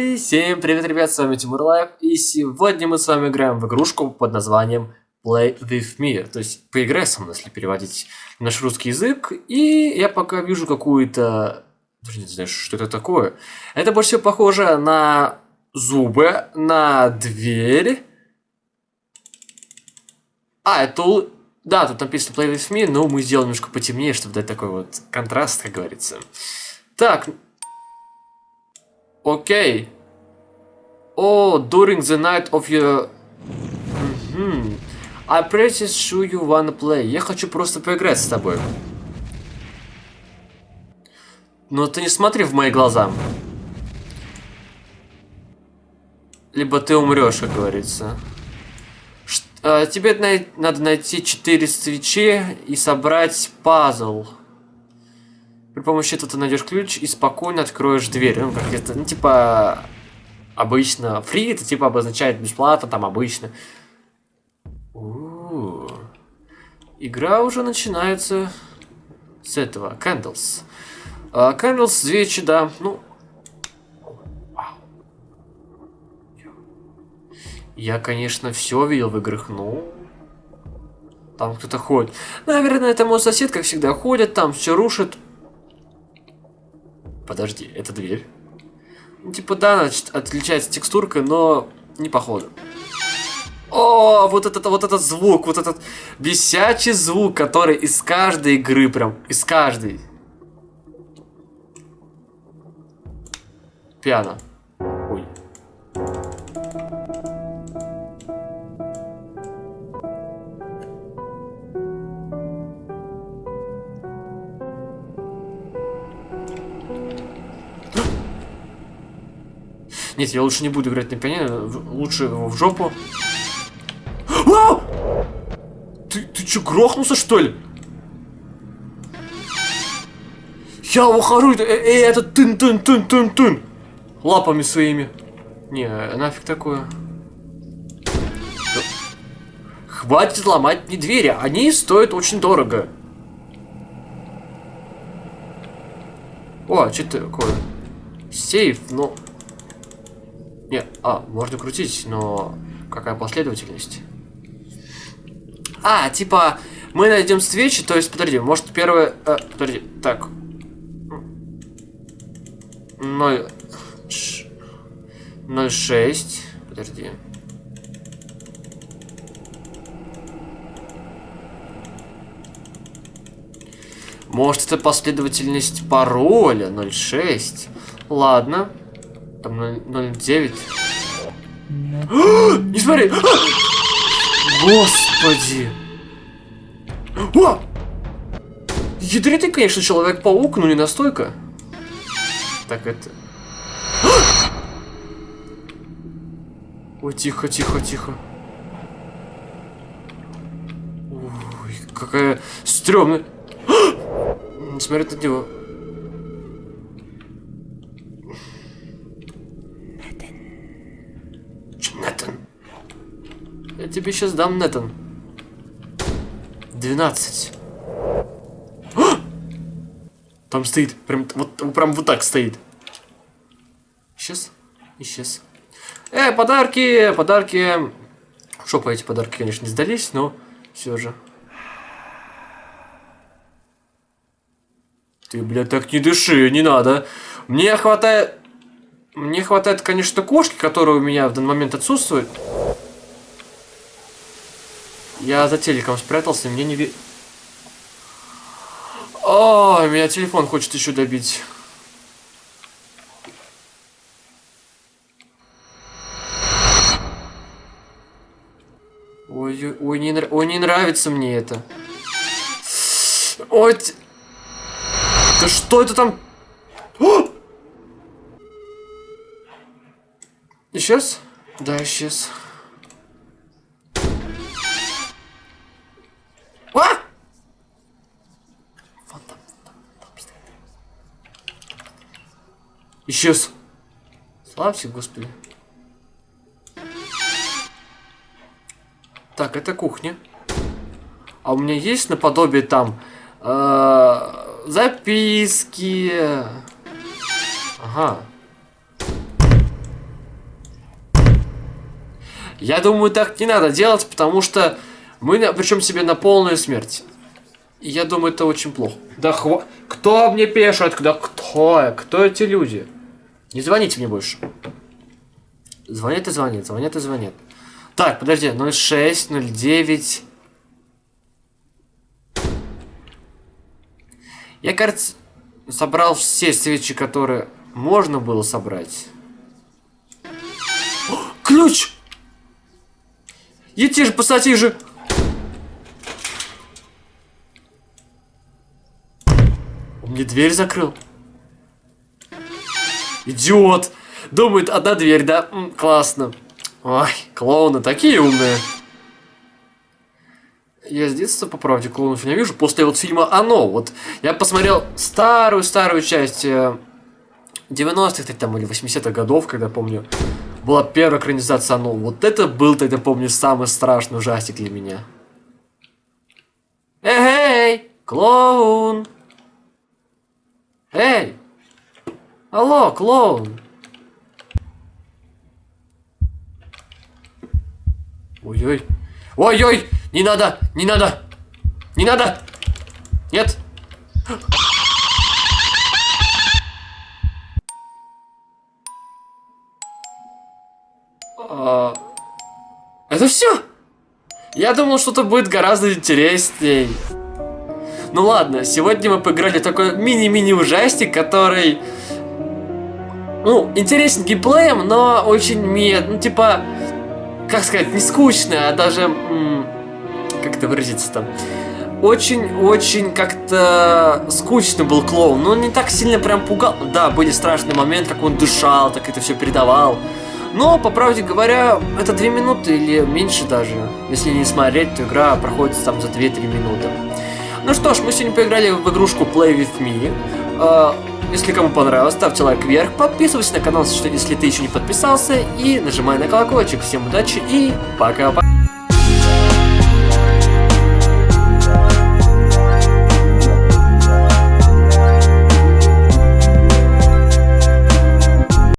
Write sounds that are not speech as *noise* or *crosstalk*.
Всем привет, ребят, с вами Тимур Лайв, и сегодня мы с вами играем в игрушку под названием Play With Me, то есть поиграй со мной, если переводить на наш русский язык, и я пока вижу какую-то... Даже не знаю, что это такое. Это больше всего похоже на зубы, на дверь. А, это... Да, тут написано Play With Me, но мы сделаем немножко потемнее, чтобы дать такой вот контраст, как говорится. Так, Окей. О, during the night of your... Mm I pretty sure you wanna play. Я хочу просто поиграть с тобой. Но ты не смотри в мои глаза. Либо ты умрешь, как говорится. Ш а, тебе най надо найти 4 свечи и собрать пазл. При помощи этого ты найдешь ключ и спокойно откроешь дверь. Ну, как это, ну, типа, обычно. Free это, типа, обозначает бесплатно, там, обычно. У. Игра уже начинается с этого. Candles. Uh, Candles, свечи, да. Ну, Я, конечно, все видел в играх, но... Там кто-то ходит. Наверное, это мой сосед, как всегда, ходит, там все рушит. Подожди, это дверь? Ну, типа, да, значит, отличается текстуркой, но не походу. О, вот этот, вот этот звук, вот этот бесячий звук, который из каждой игры прям, из каждой. Пиано. Нет, я лучше не буду играть на пианино, лучше в жопу. А! Ты, ты что, грохнулся, что ли? Я ухожу, эй, э, это тын-тын-тын-тын-тын. Лапами своими. Не, нафиг такое. Хватит ломать мне двери, они стоят очень дорого. О, а что такое? Сейф, ну... Не, а, можно крутить, но какая последовательность? А, типа, мы найдем свечи, то есть, подожди, может первое... Э, подожди, так. 0... 0,6. Подожди. Может, это последовательность пароля 0,6. Ладно. Там 0,9. *gasps* Не смотри! *gasps* Господи! О! Ядритый, конечно, Человек-паук, но не настолько. Так, это... *gasps* Ой, тихо, тихо, тихо. Ой, какая стрёмная... Смотри на него. Тебе сейчас дам, Нетан. 12. Там стоит, прям вот, прям вот так стоит. Сейчас, исчез. Э, подарки, подарки. Шопа эти подарки, конечно, не сдались, но все же. Ты, блядь, так не дыши, не надо. Мне хватает... Мне хватает, конечно, кошки, которые у меня в данный момент отсутствуют. Я за телеком спрятался, мне не ви... О, меня телефон хочет еще добить. Ой, ой, не, ой, не нравится мне это. Ой, да что это там? О! Исчез? Да, исчез. Исчез. Славься, Господи. Так, это кухня. А у меня есть наподобие там э, записки. Ага. Я думаю, так не надо делать, потому что мы причем себе на полную смерть. И я думаю, это очень плохо. Да хва... Кто мне пишет? Да кто? Кто эти люди? Не звоните мне больше. Звонят и звонят, звонят и звонят. Так, подожди, 06, 09... Я, кажется, собрал все свечи, которые можно было собрать. О, ключ! Едьте же, пассатижи! Он мне дверь закрыл. Идиот! Думает, одна дверь, да? М, классно. Ой, клоуны такие умные. Я с детства, по правде, клоунов не вижу. После вот фильма «Оно». Вот я посмотрел старую-старую часть 90-х там, или 80-х годов, когда, помню, была первая экранизация «Оно». Вот это был тогда, помню, самый страшный ужастик для меня. Эй, клоун! Эй! Алло, клоун! Ой-ой. Ой-ой! Не надо! Не надо! Не надо! Нет! А, это все? Я думал, что-то будет гораздо интересней. Ну ладно, сегодня мы поиграли такой мини-мини ужастик, который... Ну, интересен геймплеем, но очень мед... Ну, типа... Как сказать, не скучно, а даже... Как это выразиться там? Очень-очень как-то скучно был клоун. Но не так сильно прям пугал. Да, были страшные моменты, как он дышал, так это все передавал. Но, по правде говоря, это 2 минуты или меньше даже. Если не смотреть, то игра проходит там за 2-3 минуты. Ну что ж, мы сегодня поиграли в игрушку Play With Me. Если кому понравилось, ставьте лайк вверх, подписывайся на канал, если ты еще не подписался, и нажимай на колокольчик. Всем удачи и пока-пока.